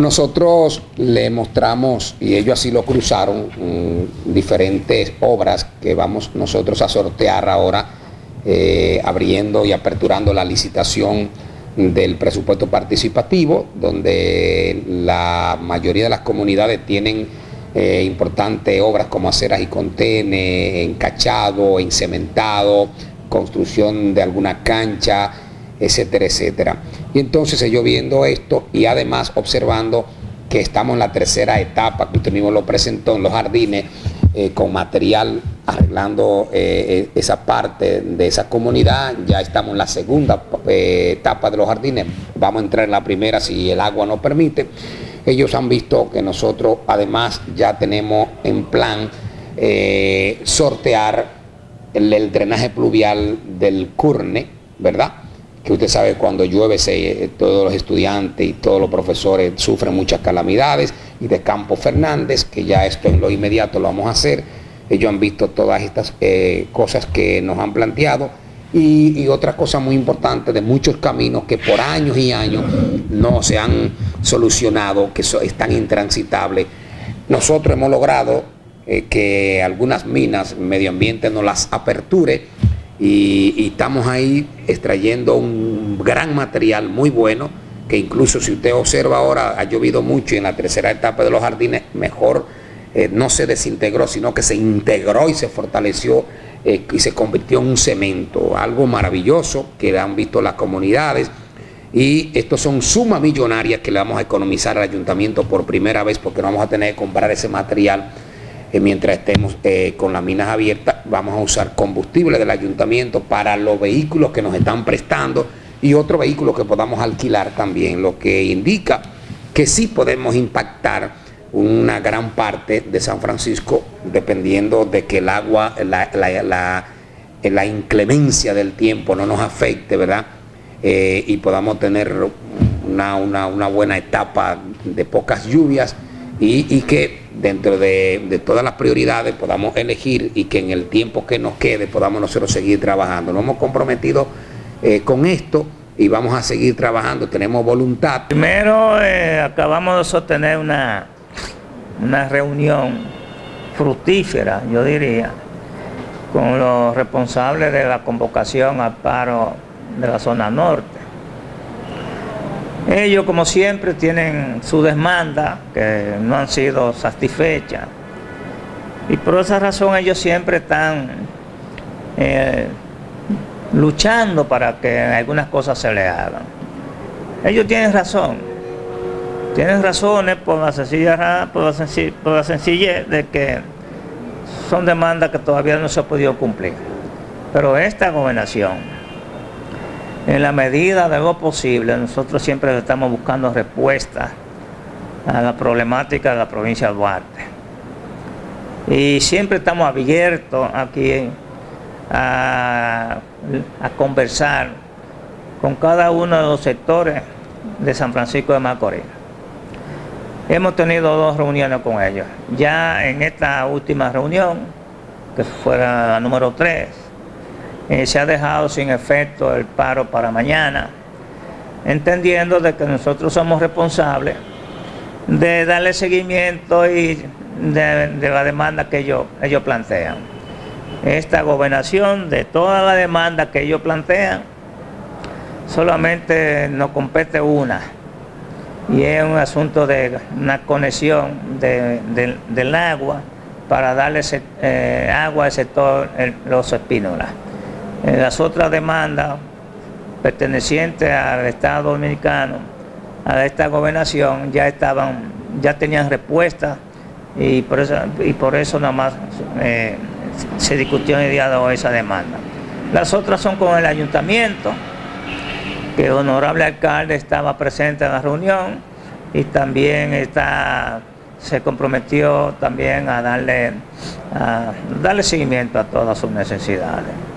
Nosotros le mostramos, y ellos así lo cruzaron, mm, diferentes obras que vamos nosotros a sortear ahora, eh, abriendo y aperturando la licitación del presupuesto participativo, donde la mayoría de las comunidades tienen eh, importantes obras como aceras y contenes, encachado, encementado, construcción de alguna cancha, etcétera, etcétera. Y entonces ellos viendo esto y además observando que estamos en la tercera etapa, que usted mismo lo presentó en los jardines, eh, con material arreglando eh, eh, esa parte de esa comunidad, ya estamos en la segunda etapa de los jardines, vamos a entrar en la primera si el agua nos permite. Ellos han visto que nosotros además ya tenemos en plan sortear el drenaje pluvial del Curne, ¿verdad? Que usted sabe cuando llueve se, todos los estudiantes y todos los profesores sufren muchas calamidades, y de Campo Fernández, que ya esto en lo inmediato lo vamos a hacer. Ellos han visto todas estas eh, cosas que nos han planteado y, otra cosa muy importante de muchos caminos que por años y años no se han solucionado, que están intransitables. Nosotros hemos logrado eh, que algunas minas, medio ambiente nos las aperture y, estamos ahí extrayendo un gran material muy bueno, que incluso si usted observa ahora, ha llovido mucho y en la tercera etapa de los jardines mejor eh, no se desintegró, sino que se integró y se fortaleció eh, y se convirtió en un cemento, algo maravilloso que han visto las comunidades. Y estos son sumas millonarias que le vamos a economizar al ayuntamiento por primera vez porque no vamos a tener que comprar ese material mientras estemos eh, con las minas abiertas, vamos a usar combustible del ayuntamiento para los vehículos que nos están prestando y otros vehículos que podamos alquilar también, lo que indica que sí podemos impactar una gran parte de San Francisco dependiendo de que el agua, la, inclemencia del tiempo no nos afecte, ¿verdad? Eh, y podamos tener una, una buena etapa de pocas lluvias y, que dentro de, todas las prioridades podamos elegir y que en el tiempo que nos quede podamos nosotros seguir trabajando. Nos hemos comprometido eh, con esto y vamos a seguir trabajando, tenemos voluntad. Primero eh, acabamos de sostener una, una reunión fructífera, yo diría, con los responsables de la convocación al paro de la zona norte. Ellos, como siempre, tienen su demanda que no han sido satisfechas. Y por esa razón ellos siempre están eh, luchando para que algunas cosas se les hagan. Ellos tienen razón. Tienen razones por la sencilla, por por la sencillez de que son demandas que todavía no se ha podido cumplir. Pero esta gobernación en la medida de lo posible, nosotros siempre estamos buscando respuestas a la problemática de la provincia de Duarte. Y siempre estamos abiertos aquí a, conversar con cada uno de los sectores de San Francisco de Macorís. Hemos tenido dos reuniones con ellos. Ya en esta última reunión, que fue la número 3, eh, se ha dejado sin efecto el paro para mañana, entendiendo de que nosotros somos responsables de darle seguimiento y de, la demanda que ellos, plantean. Esta gobernación de toda la demanda que ellos plantean, solamente nos compete una, y es un asunto de una conexión del agua para darle eh, agua al sector Los Espínolas. Las otras demandas pertenecientes al Estado Dominicano, a esta gobernación, ya estaban, ya tenían respuesta y por eso, y por eso nada más eh, se discutió en el día de hoy esa demanda. Las otras son con el ayuntamiento, que el honorable alcalde estaba presente en la reunión y también está, se comprometió también a darle, a darle seguimiento a todas sus necesidades.